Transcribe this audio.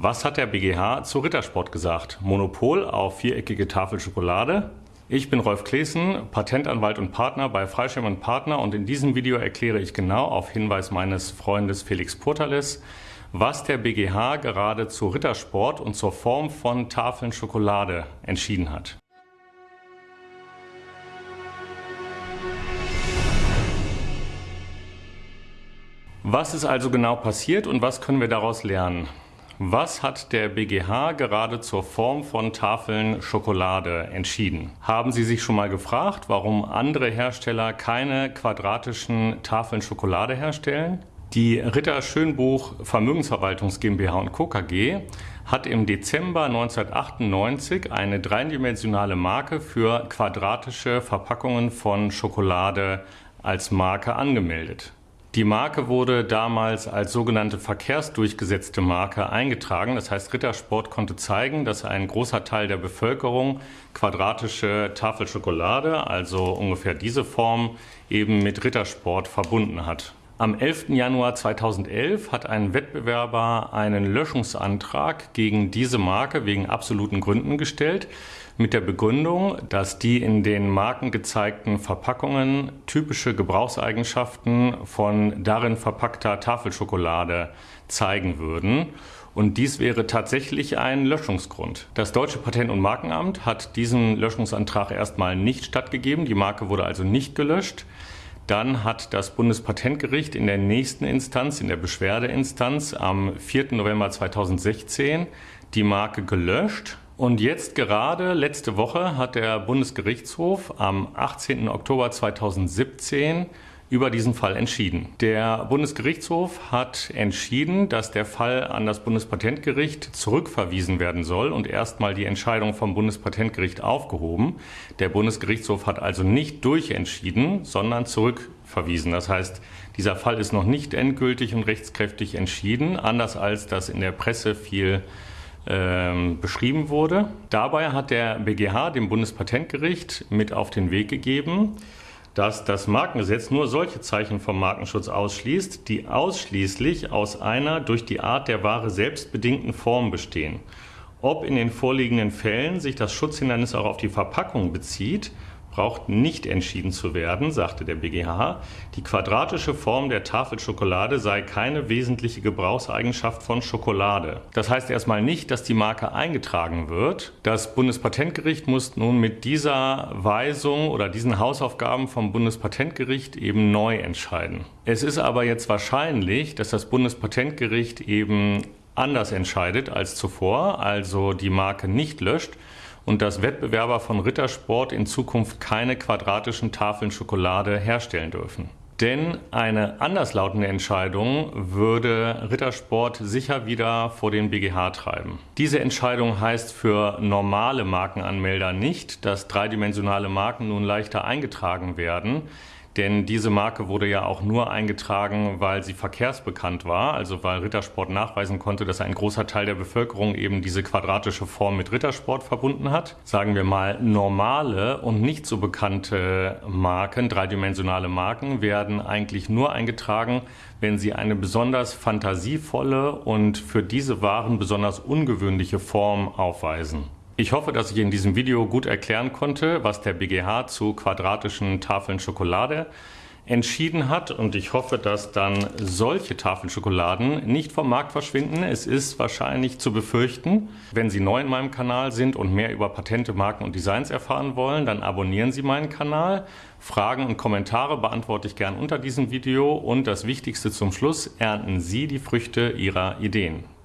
Was hat der BGH zu Rittersport gesagt? Monopol auf viereckige Tafel Schokolade? Ich bin Rolf Klesen, Patentanwalt und Partner bei Freischirm und Partner und in diesem Video erkläre ich genau auf Hinweis meines Freundes Felix Portales, was der BGH gerade zu Rittersport und zur Form von Tafeln Schokolade entschieden hat. Was ist also genau passiert und was können wir daraus lernen? Was hat der BGH gerade zur Form von Tafeln Schokolade entschieden? Haben Sie sich schon mal gefragt, warum andere Hersteller keine quadratischen Tafeln Schokolade herstellen? Die Ritter Schönbuch Vermögensverwaltungs GmbH und Co. KG hat im Dezember 1998 eine dreidimensionale Marke für quadratische Verpackungen von Schokolade als Marke angemeldet. Die Marke wurde damals als sogenannte verkehrsdurchgesetzte Marke eingetragen. Das heißt, Rittersport konnte zeigen, dass ein großer Teil der Bevölkerung quadratische Tafelschokolade, also ungefähr diese Form, eben mit Rittersport verbunden hat. Am 11. Januar 2011 hat ein Wettbewerber einen Löschungsantrag gegen diese Marke wegen absoluten Gründen gestellt, mit der Begründung, dass die in den Marken gezeigten Verpackungen typische Gebrauchseigenschaften von darin verpackter Tafelschokolade zeigen würden. Und dies wäre tatsächlich ein Löschungsgrund. Das Deutsche Patent- und Markenamt hat diesen Löschungsantrag erstmal nicht stattgegeben. Die Marke wurde also nicht gelöscht. Dann hat das Bundespatentgericht in der nächsten Instanz, in der Beschwerdeinstanz am 4. November 2016 die Marke gelöscht. Und jetzt gerade letzte Woche hat der Bundesgerichtshof am 18. Oktober 2017 über diesen Fall entschieden. Der Bundesgerichtshof hat entschieden, dass der Fall an das Bundespatentgericht zurückverwiesen werden soll und erstmal die Entscheidung vom Bundespatentgericht aufgehoben. Der Bundesgerichtshof hat also nicht durchentschieden, sondern zurückverwiesen. Das heißt, dieser Fall ist noch nicht endgültig und rechtskräftig entschieden, anders als das in der Presse viel ähm, beschrieben wurde. Dabei hat der BGH dem Bundespatentgericht mit auf den Weg gegeben, dass das Markengesetz nur solche Zeichen vom Markenschutz ausschließt, die ausschließlich aus einer durch die Art der Ware selbst bedingten Form bestehen. Ob in den vorliegenden Fällen sich das Schutzhindernis auch auf die Verpackung bezieht braucht nicht entschieden zu werden, sagte der BGH. Die quadratische Form der Tafelschokolade sei keine wesentliche Gebrauchseigenschaft von Schokolade. Das heißt erstmal nicht, dass die Marke eingetragen wird. Das Bundespatentgericht muss nun mit dieser Weisung oder diesen Hausaufgaben vom Bundespatentgericht eben neu entscheiden. Es ist aber jetzt wahrscheinlich, dass das Bundespatentgericht eben anders entscheidet als zuvor, also die Marke nicht löscht, und dass Wettbewerber von Rittersport in Zukunft keine quadratischen Tafeln Schokolade herstellen dürfen. Denn eine anderslautende Entscheidung würde Rittersport sicher wieder vor den BGH treiben. Diese Entscheidung heißt für normale Markenanmelder nicht, dass dreidimensionale Marken nun leichter eingetragen werden. Denn diese Marke wurde ja auch nur eingetragen, weil sie verkehrsbekannt war, also weil Rittersport nachweisen konnte, dass ein großer Teil der Bevölkerung eben diese quadratische Form mit Rittersport verbunden hat. Sagen wir mal, normale und nicht so bekannte Marken, dreidimensionale Marken, werden eigentlich nur eingetragen, wenn sie eine besonders fantasievolle und für diese Waren besonders ungewöhnliche Form aufweisen. Ich hoffe, dass ich in diesem Video gut erklären konnte, was der BGH zu quadratischen Tafeln Schokolade entschieden hat und ich hoffe, dass dann solche Tafeln Schokoladen nicht vom Markt verschwinden. Es ist wahrscheinlich zu befürchten. Wenn Sie neu in meinem Kanal sind und mehr über Patente, Marken und Designs erfahren wollen, dann abonnieren Sie meinen Kanal. Fragen und Kommentare beantworte ich gern unter diesem Video und das Wichtigste zum Schluss, ernten Sie die Früchte Ihrer Ideen.